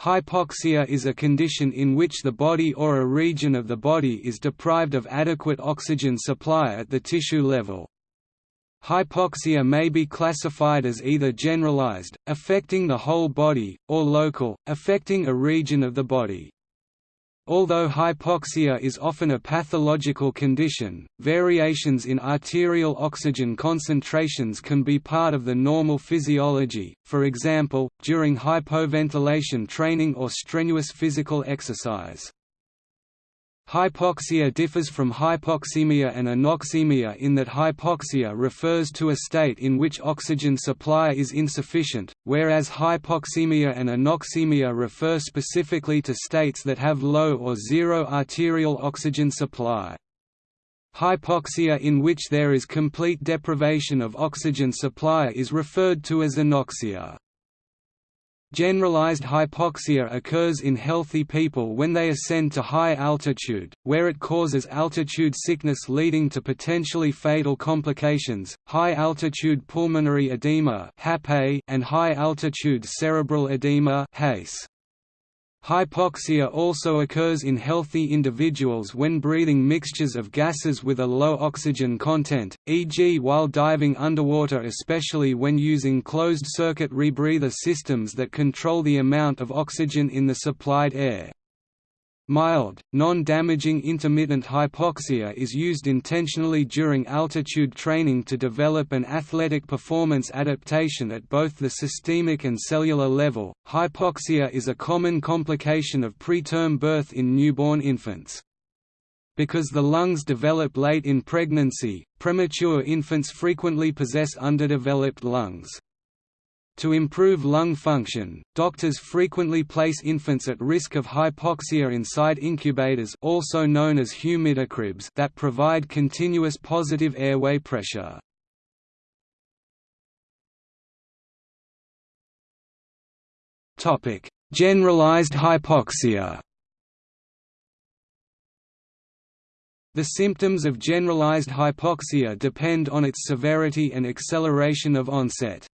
Hypoxia is a condition in which the body or a region of the body is deprived of adequate oxygen supply at the tissue level. Hypoxia may be classified as either generalized, affecting the whole body, or local, affecting a region of the body. Although hypoxia is often a pathological condition, variations in arterial oxygen concentrations can be part of the normal physiology, for example, during hypoventilation training or strenuous physical exercise. Hypoxia differs from hypoxemia and anoxemia in that hypoxia refers to a state in which oxygen supply is insufficient, whereas hypoxemia and anoxemia refer specifically to states that have low or zero arterial oxygen supply. Hypoxia in which there is complete deprivation of oxygen supply is referred to as anoxia. Generalized hypoxia occurs in healthy people when they ascend to high altitude, where it causes altitude sickness leading to potentially fatal complications, high-altitude pulmonary edema and high-altitude cerebral edema HACE. Hypoxia also occurs in healthy individuals when breathing mixtures of gases with a low oxygen content, e.g. while diving underwater especially when using closed-circuit rebreather systems that control the amount of oxygen in the supplied air. Mild, non-damaging intermittent hypoxia is used intentionally during altitude training to develop an athletic performance adaptation at both the systemic and cellular level. Hypoxia is a common complication of preterm birth in newborn infants. Because the lungs develop late in pregnancy, premature infants frequently possess underdeveloped lungs. To improve lung function, doctors frequently place infants at risk of hypoxia inside incubators also known as humidicribs that provide continuous positive airway pressure. Generalized hypoxia The symptoms of generalized hypoxia depend on its severity and acceleration of onset.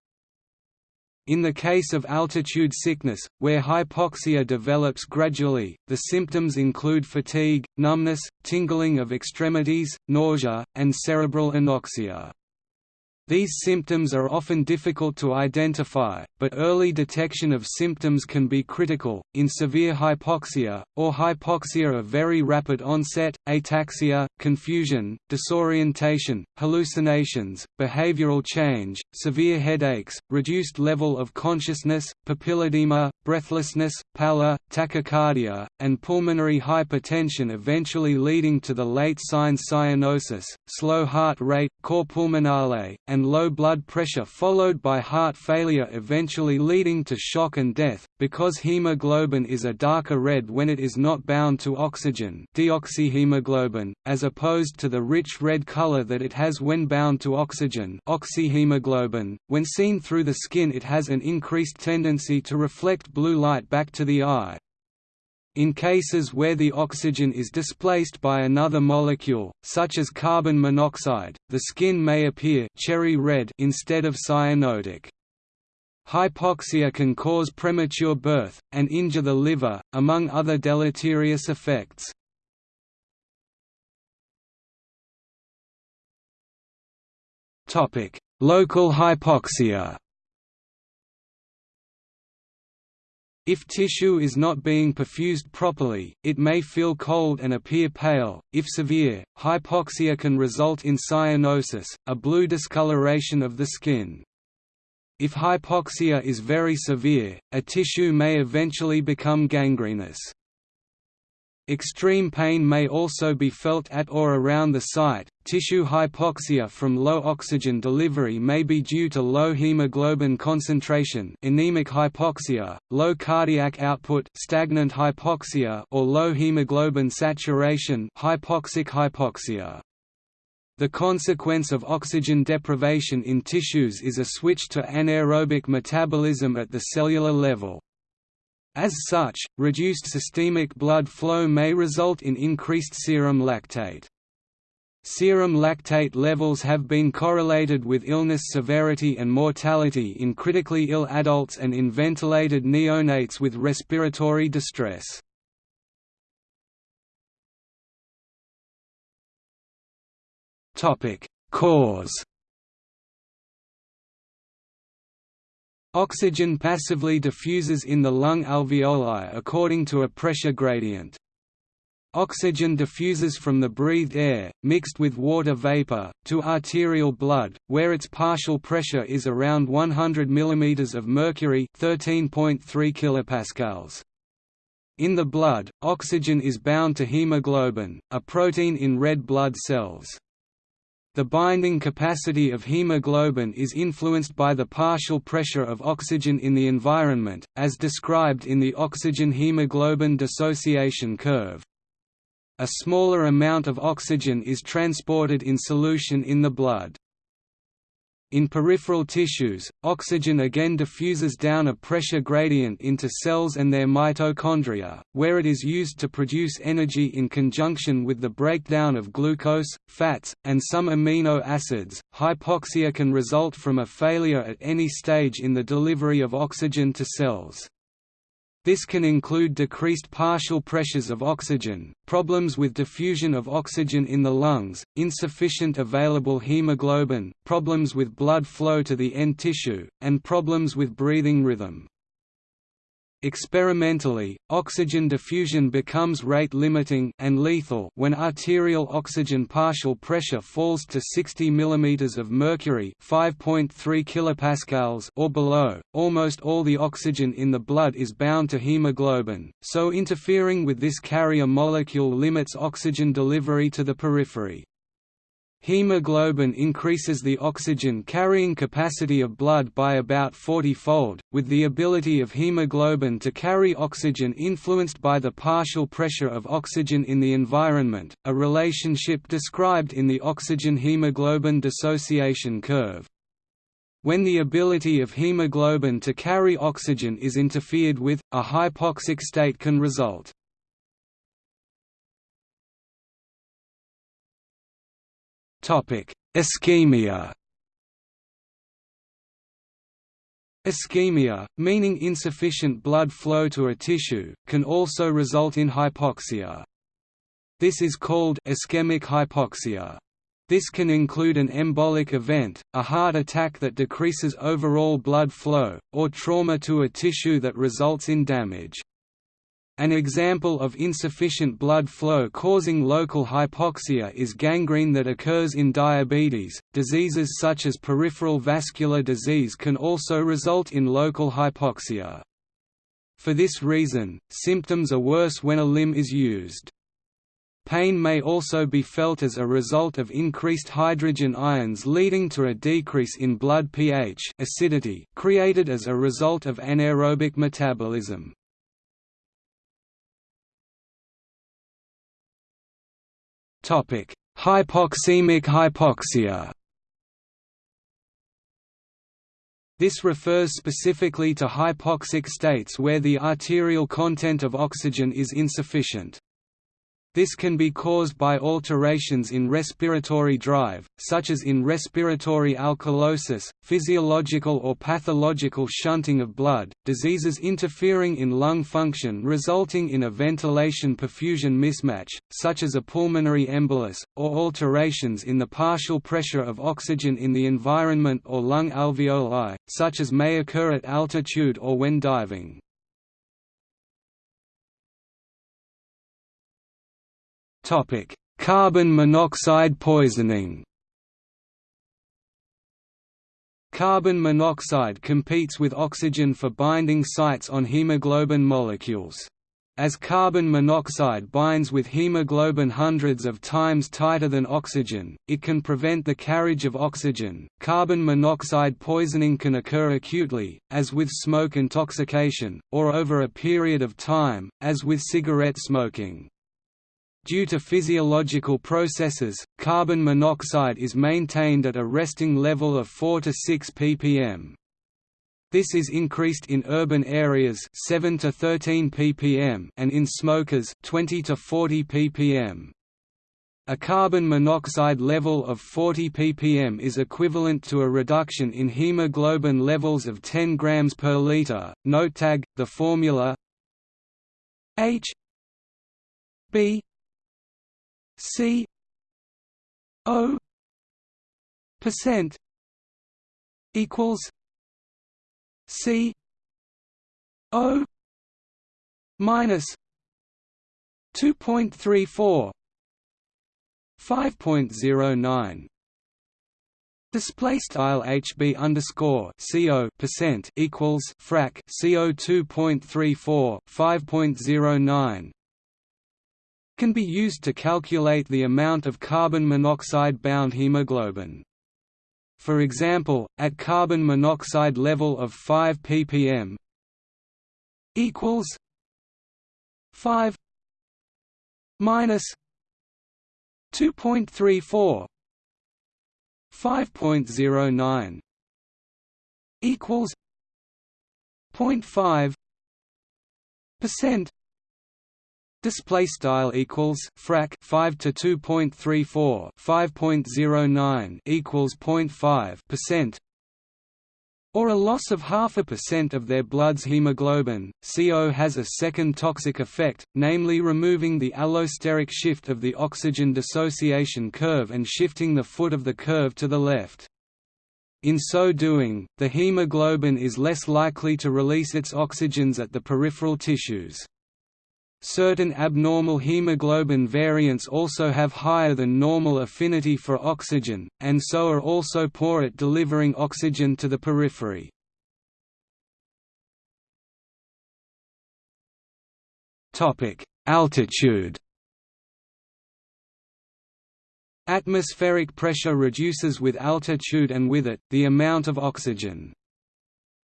In the case of altitude sickness, where hypoxia develops gradually, the symptoms include fatigue, numbness, tingling of extremities, nausea, and cerebral anoxia. These symptoms are often difficult to identify, but early detection of symptoms can be critical. In severe hypoxia, or hypoxia of very rapid onset, ataxia, confusion, disorientation, hallucinations, behavioral change, severe headaches, reduced level of consciousness, papilledema, breathlessness, pallor, tachycardia, and pulmonary hypertension eventually leading to the late signs cyanosis, slow heart rate, cor pulmonale, and low blood pressure followed by heart failure eventually leading to shock and death, because hemoglobin is a darker red when it is not bound to oxygen deoxyhemoglobin, as opposed to the rich red color that it has when bound to oxygen oxyhemoglobin. .When seen through the skin it has an increased tendency to reflect blue light back to the eye, in cases where the oxygen is displaced by another molecule, such as carbon monoxide, the skin may appear cherry red instead of cyanotic. Hypoxia can cause premature birth, and injure the liver, among other deleterious effects. Local hypoxia If tissue is not being perfused properly, it may feel cold and appear pale. If severe, hypoxia can result in cyanosis, a blue discoloration of the skin. If hypoxia is very severe, a tissue may eventually become gangrenous. Extreme pain may also be felt at or around the site. Tissue hypoxia from low oxygen delivery may be due to low hemoglobin concentration, anemic hypoxia, low cardiac output, stagnant hypoxia, or low hemoglobin saturation, hypoxic hypoxia. The consequence of oxygen deprivation in tissues is a switch to anaerobic metabolism at the cellular level. As such, reduced systemic blood flow may result in increased serum lactate. serum lactate levels have been correlated with illness severity and mortality in critically ill adults and in ventilated neonates with respiratory distress. Cause Oxygen passively diffuses in the lung alveoli according to a pressure gradient. Oxygen diffuses from the breathed air, mixed with water vapor, to arterial blood, where its partial pressure is around 100 mm of mercury 13.3 kilopascals. In the blood, oxygen is bound to hemoglobin, a protein in red blood cells. The binding capacity of hemoglobin is influenced by the partial pressure of oxygen in the environment, as described in the oxygen-hemoglobin dissociation curve. A smaller amount of oxygen is transported in solution in the blood. In peripheral tissues, oxygen again diffuses down a pressure gradient into cells and their mitochondria, where it is used to produce energy in conjunction with the breakdown of glucose, fats, and some amino acids. Hypoxia can result from a failure at any stage in the delivery of oxygen to cells. This can include decreased partial pressures of oxygen, problems with diffusion of oxygen in the lungs, insufficient available hemoglobin, problems with blood flow to the end tissue, and problems with breathing rhythm. Experimentally, oxygen diffusion becomes rate-limiting and lethal when arterial oxygen partial pressure falls to 60 mm of mercury (5.3 kilopascals) or below. Almost all the oxygen in the blood is bound to hemoglobin, so interfering with this carrier molecule limits oxygen delivery to the periphery. Hemoglobin increases the oxygen carrying capacity of blood by about 40-fold, with the ability of hemoglobin to carry oxygen influenced by the partial pressure of oxygen in the environment, a relationship described in the oxygen-hemoglobin dissociation curve. When the ability of hemoglobin to carry oxygen is interfered with, a hypoxic state can result. Ischemia Ischemia, meaning insufficient blood flow to a tissue, can also result in hypoxia. This is called ischemic hypoxia. This can include an embolic event, a heart attack that decreases overall blood flow, or trauma to a tissue that results in damage. An example of insufficient blood flow causing local hypoxia is gangrene that occurs in diabetes. Diseases such as peripheral vascular disease can also result in local hypoxia. For this reason, symptoms are worse when a limb is used. Pain may also be felt as a result of increased hydrogen ions leading to a decrease in blood pH acidity created as a result of anaerobic metabolism. Hypoxemic hypoxia This refers specifically to hypoxic states where the arterial content of oxygen is insufficient. This can be caused by alterations in respiratory drive, such as in respiratory alkalosis, physiological or pathological shunting of blood, diseases interfering in lung function resulting in a ventilation-perfusion mismatch, such as a pulmonary embolus, or alterations in the partial pressure of oxygen in the environment or lung alveoli, such as may occur at altitude or when diving. Topic: Carbon monoxide poisoning. Carbon monoxide competes with oxygen for binding sites on hemoglobin molecules. As carbon monoxide binds with hemoglobin hundreds of times tighter than oxygen, it can prevent the carriage of oxygen. Carbon monoxide poisoning can occur acutely, as with smoke intoxication, or over a period of time, as with cigarette smoking. Due to physiological processes, carbon monoxide is maintained at a resting level of 4 to 6 ppm. This is increased in urban areas 7 to 13 ppm and in smokers 20 to 40 ppm. A carbon monoxide level of 40 ppm is equivalent to a reduction in hemoglobin levels of 10 grams per liter. Note tag: the formula H B C O percent equals C O minus two point three four 5.09 Display style HB underscore CO percent equals frac CO two point three four five point zero nine can be used to calculate the amount of carbon monoxide bound hemoglobin. For example, at carbon monoxide level of 5 ppm equals 5 minus 2.34 5.09 equals 0.5 percent display style equals frac 5 to 2.34 5.09 equals 0.5 percent or a loss of half a percent of their blood's hemoglobin. CO has a second toxic effect, namely removing the allosteric shift of the oxygen dissociation curve and shifting the foot of the curve to the left. In so doing, the hemoglobin is less likely to release its oxygens at the peripheral tissues. Certain abnormal hemoglobin variants also have higher than normal affinity for oxygen, and so are also poor at delivering oxygen to the periphery. Altitude Atmospheric pressure reduces with altitude and with it, the amount of oxygen.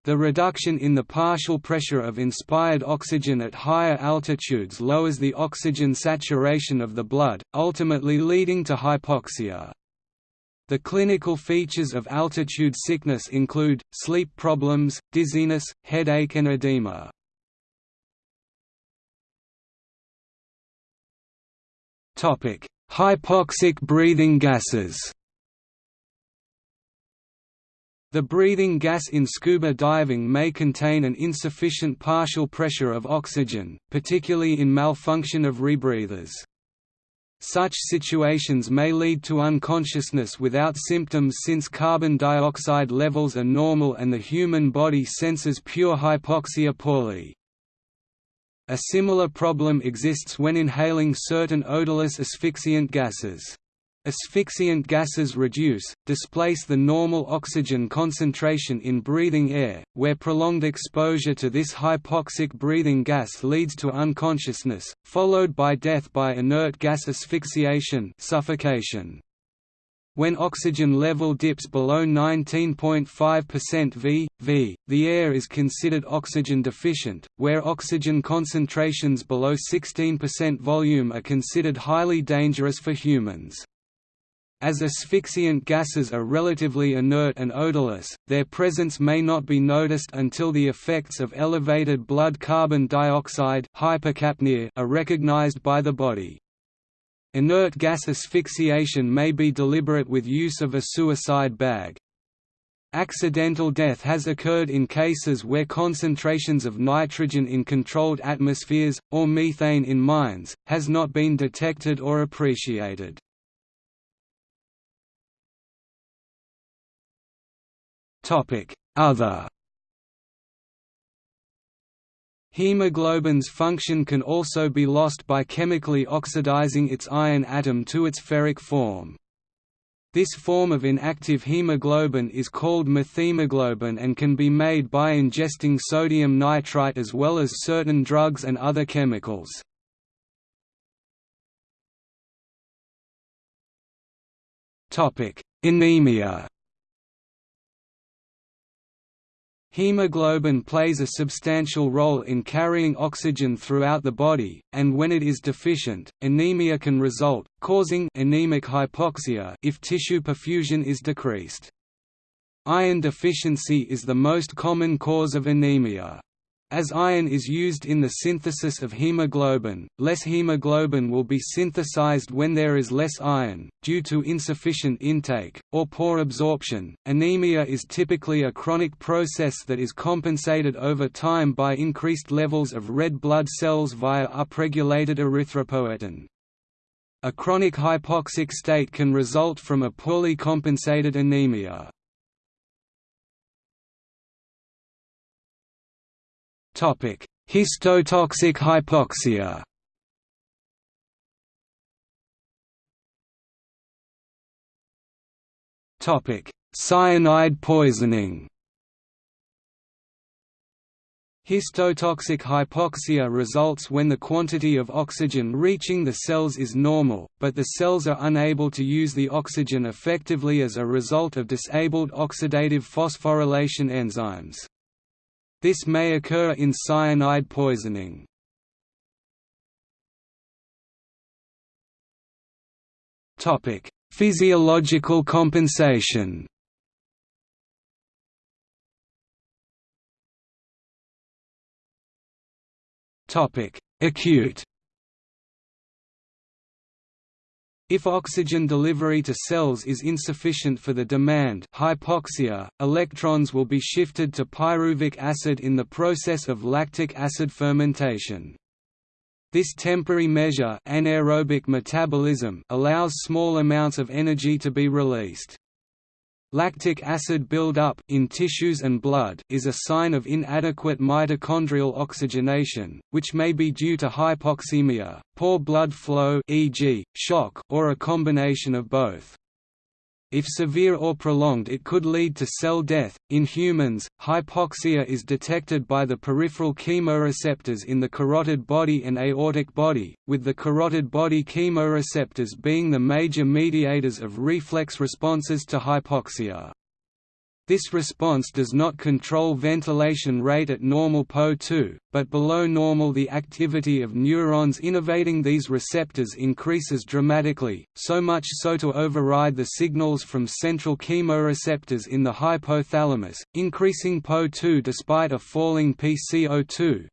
The reduction in the partial pressure of inspired oxygen at higher altitudes lowers the oxygen saturation of the blood, ultimately leading to hypoxia. The clinical features of altitude sickness include, sleep problems, dizziness, headache and edema. Hypoxic breathing gases the breathing gas in scuba diving may contain an insufficient partial pressure of oxygen, particularly in malfunction of rebreathers. Such situations may lead to unconsciousness without symptoms since carbon dioxide levels are normal and the human body senses pure hypoxia poorly. A similar problem exists when inhaling certain odorless asphyxiant gases. Asphyxiant gases reduce, displace the normal oxygen concentration in breathing air, where prolonged exposure to this hypoxic breathing gas leads to unconsciousness, followed by death by inert gas asphyxiation suffocation. When oxygen level dips below 19.5% V, V, the air is considered oxygen deficient, where oxygen concentrations below 16% volume are considered highly dangerous for humans. As asphyxiant gases are relatively inert and odorless, their presence may not be noticed until the effects of elevated blood carbon dioxide hypercapnia are recognized by the body. Inert gas asphyxiation may be deliberate with use of a suicide bag. Accidental death has occurred in cases where concentrations of nitrogen in controlled atmospheres, or methane in mines, has not been detected or appreciated. Other Hemoglobin's function can also be lost by chemically oxidizing its iron atom to its ferric form. This form of inactive hemoglobin is called methemoglobin and can be made by ingesting sodium nitrite as well as certain drugs and other chemicals. Anemia Hemoglobin plays a substantial role in carrying oxygen throughout the body, and when it is deficient, anemia can result, causing anemic hypoxia if tissue perfusion is decreased. Iron deficiency is the most common cause of anemia. As iron is used in the synthesis of hemoglobin, less hemoglobin will be synthesized when there is less iron, due to insufficient intake, or poor absorption. Anemia is typically a chronic process that is compensated over time by increased levels of red blood cells via upregulated erythropoietin. A chronic hypoxic state can result from a poorly compensated anemia. Histotoxic hypoxia Topic: Cyanide poisoning Histotoxic hypoxia results when the quantity of oxygen reaching the cells is normal, but the cells are unable to use the oxygen effectively as a result of disabled oxidative phosphorylation enzymes. This may occur in cyanide poisoning. Topic: Physiological compensation Topic: Acute If oxygen delivery to cells is insufficient for the demand hypoxia, electrons will be shifted to pyruvic acid in the process of lactic acid fermentation. This temporary measure anaerobic metabolism allows small amounts of energy to be released. Lactic acid buildup in tissues and blood is a sign of inadequate mitochondrial oxygenation, which may be due to hypoxemia, poor blood flow e.g., shock, or a combination of both. If severe or prolonged it could lead to cell death. In humans, hypoxia is detected by the peripheral chemoreceptors in the carotid body and aortic body, with the carotid body chemoreceptors being the major mediators of reflex responses to hypoxia. This response does not control ventilation rate at normal PO2, but below normal the activity of neurons innervating these receptors increases dramatically, so much so to override the signals from central chemoreceptors in the hypothalamus, increasing PO2 despite a falling PCO2.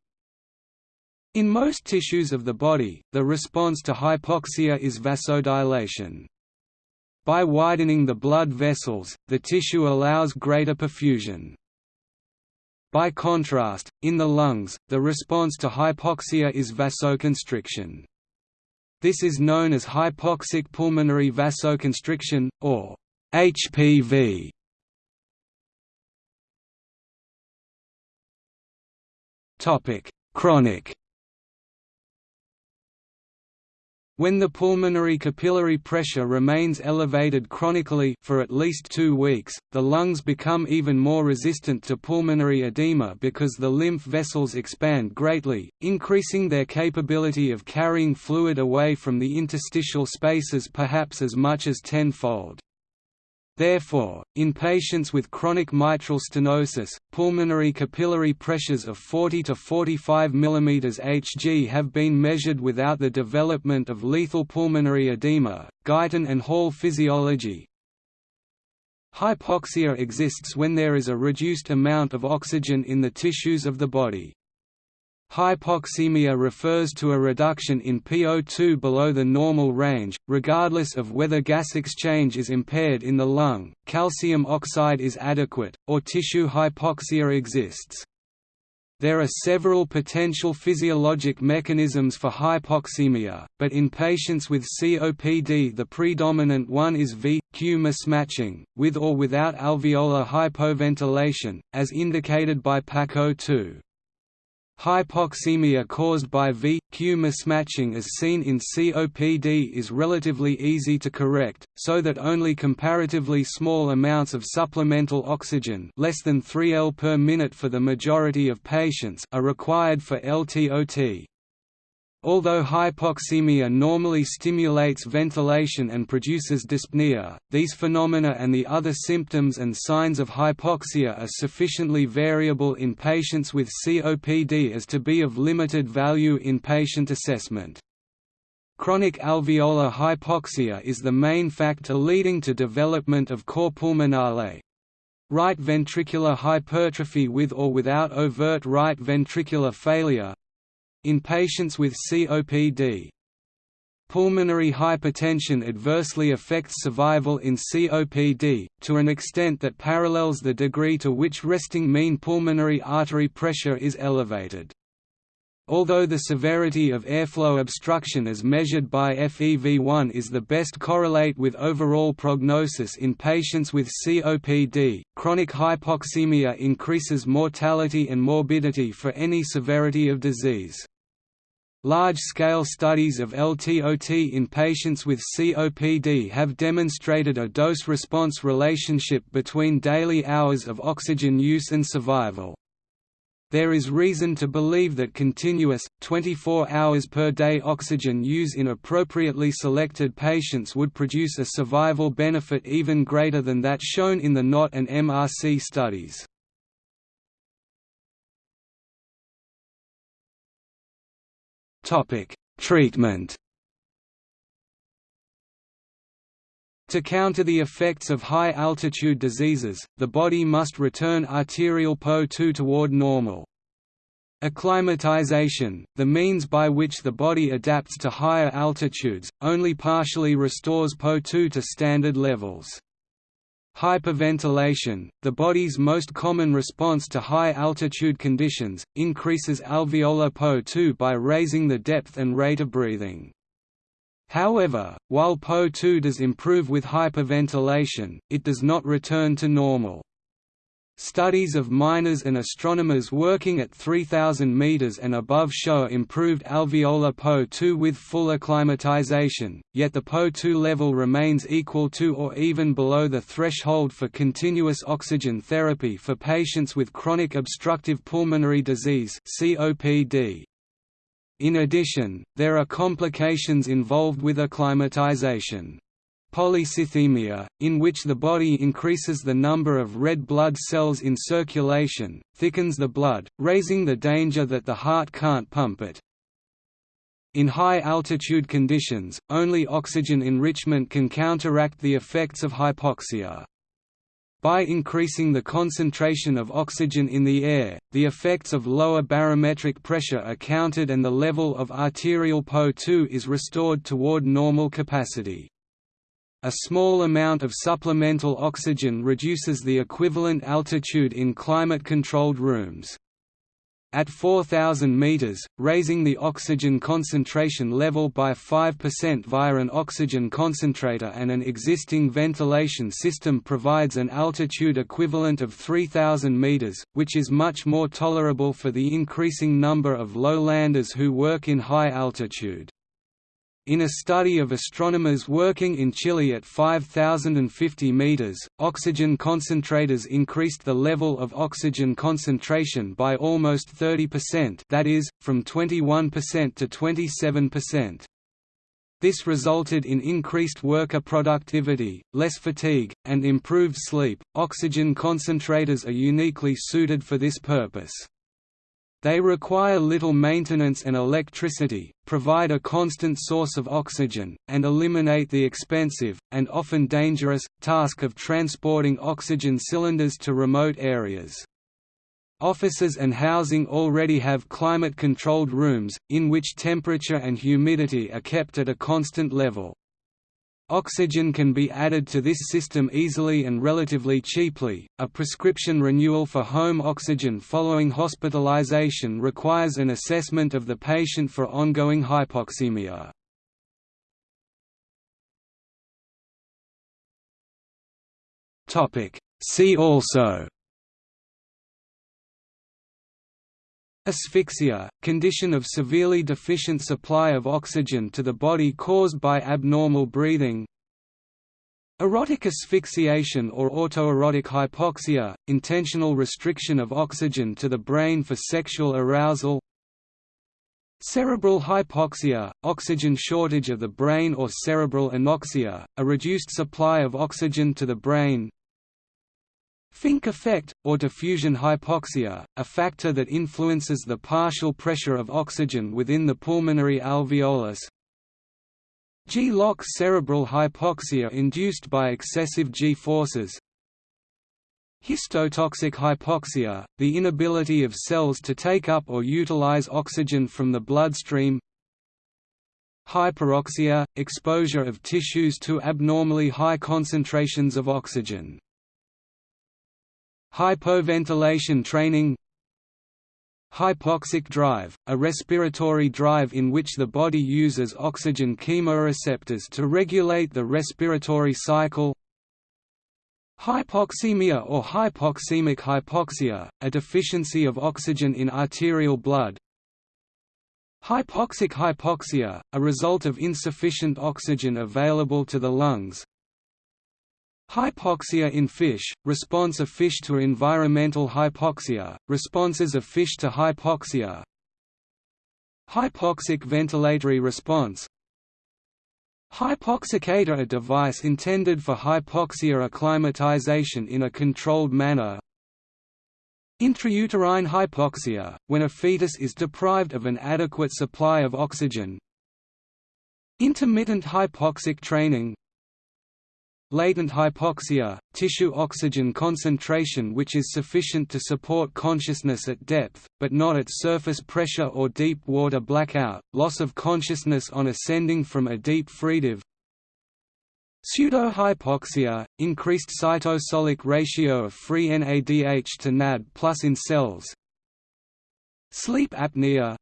In most tissues of the body, the response to hypoxia is vasodilation. By widening the blood vessels, the tissue allows greater perfusion. By contrast, in the lungs, the response to hypoxia is vasoconstriction. This is known as hypoxic pulmonary vasoconstriction, or HPV. Chronic When the pulmonary capillary pressure remains elevated chronically for at least two weeks, the lungs become even more resistant to pulmonary edema because the lymph vessels expand greatly, increasing their capability of carrying fluid away from the interstitial spaces perhaps as much as tenfold. Therefore, in patients with chronic mitral stenosis, pulmonary capillary pressures of 40 to 45 mm Hg have been measured without the development of lethal pulmonary edema. Guyton and Hall physiology. Hypoxia exists when there is a reduced amount of oxygen in the tissues of the body. Hypoxemia refers to a reduction in PO2 below the normal range, regardless of whether gas exchange is impaired in the lung, calcium oxide is adequate, or tissue hypoxia exists. There are several potential physiologic mechanisms for hypoxemia, but in patients with COPD the predominant one is V-Q mismatching, with or without alveolar hypoventilation, as indicated by PaCO2. Hypoxemia caused by V-Q mismatching as seen in COPD is relatively easy to correct, so that only comparatively small amounts of supplemental oxygen less than 3 L per minute for the majority of patients are required for LTOT. Although hypoxemia normally stimulates ventilation and produces dyspnea, these phenomena and the other symptoms and signs of hypoxia are sufficiently variable in patients with COPD as to be of limited value in patient assessment. Chronic alveolar hypoxia is the main factor leading to development of cor pulmonale, right ventricular hypertrophy with or without overt right ventricular failure in patients with COPD. Pulmonary hypertension adversely affects survival in COPD, to an extent that parallels the degree to which resting mean pulmonary artery pressure is elevated. Although the severity of airflow obstruction as measured by FEV1 is the best correlate with overall prognosis in patients with COPD, chronic hypoxemia increases mortality and morbidity for any severity of disease. Large-scale studies of LTOT in patients with COPD have demonstrated a dose-response relationship between daily hours of oxygen use and survival. There is reason to believe that continuous, 24 hours per day oxygen use in appropriately selected patients would produce a survival benefit even greater than that shown in the NOT and MRC studies. Treatment To counter the effects of high-altitude diseases, the body must return arterial PO2 toward normal. Acclimatization, the means by which the body adapts to higher altitudes, only partially restores PO2 to standard levels. Hyperventilation, the body's most common response to high-altitude conditions, increases alveolar PO2 by raising the depth and rate of breathing. However, while PO2 does improve with hyperventilation, it does not return to normal. Studies of miners and astronomers working at 3,000 meters and above show improved alveolar PO2 with full acclimatization, yet the PO2 level remains equal to or even below the threshold for continuous oxygen therapy for patients with chronic obstructive pulmonary disease (COPD). In addition, there are complications involved with acclimatization. Polycythemia, in which the body increases the number of red blood cells in circulation, thickens the blood, raising the danger that the heart can't pump it. In high-altitude conditions, only oxygen enrichment can counteract the effects of hypoxia. By increasing the concentration of oxygen in the air, the effects of lower barometric pressure are countered and the level of arterial PO2 is restored toward normal capacity. A small amount of supplemental oxygen reduces the equivalent altitude in climate-controlled rooms. At 4,000 meters, raising the oxygen concentration level by 5% via an oxygen concentrator and an existing ventilation system provides an altitude equivalent of 3,000 meters, which is much more tolerable for the increasing number of lowlanders who work in high altitude. In a study of astronomers working in Chile at 5,050 meters, oxygen concentrators increased the level of oxygen concentration by almost 30% that is, from 21% to 27%. This resulted in increased worker productivity, less fatigue, and improved sleep. Oxygen concentrators are uniquely suited for this purpose. They require little maintenance and electricity, provide a constant source of oxygen, and eliminate the expensive, and often dangerous, task of transporting oxygen cylinders to remote areas. Offices and housing already have climate-controlled rooms, in which temperature and humidity are kept at a constant level. Oxygen can be added to this system easily and relatively cheaply. A prescription renewal for home oxygen following hospitalization requires an assessment of the patient for ongoing hypoxemia. Topic: See also Asphyxia, condition of severely deficient supply of oxygen to the body caused by abnormal breathing. Erotic asphyxiation or autoerotic hypoxia, intentional restriction of oxygen to the brain for sexual arousal. Cerebral hypoxia, oxygen shortage of the brain or cerebral anoxia, a reduced supply of oxygen to the brain Fink effect, or diffusion hypoxia, a factor that influences the partial pressure of oxygen within the pulmonary alveolus. G-LOC cerebral hypoxia induced by excessive G forces Histotoxic hypoxia, the inability of cells to take up or utilize oxygen from the bloodstream Hyperoxia – exposure of tissues to abnormally high concentrations of oxygen. Hypoventilation training Hypoxic drive, a respiratory drive in which the body uses oxygen chemoreceptors to regulate the respiratory cycle Hypoxemia or hypoxemic hypoxia, a deficiency of oxygen in arterial blood Hypoxic hypoxia, a result of insufficient oxygen available to the lungs Hypoxia in fish, response of fish to environmental hypoxia, responses of fish to hypoxia. Hypoxic ventilatory response. Hypoxicator a device intended for hypoxia acclimatization in a controlled manner. Intrauterine hypoxia, when a fetus is deprived of an adequate supply of oxygen. Intermittent hypoxic training Latent hypoxia, tissue oxygen concentration which is sufficient to support consciousness at depth, but not at surface pressure or deep water blackout, loss of consciousness on ascending from a deep freedive Pseudohypoxia, increased cytosolic ratio of free NADH to NAD plus in cells. Sleep apnea.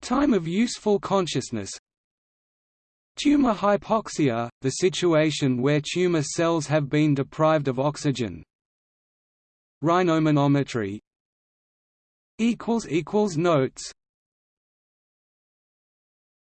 Time of useful consciousness Tumor hypoxia, the situation where tumor cells have been deprived of oxygen. Rhinomanometry. Notes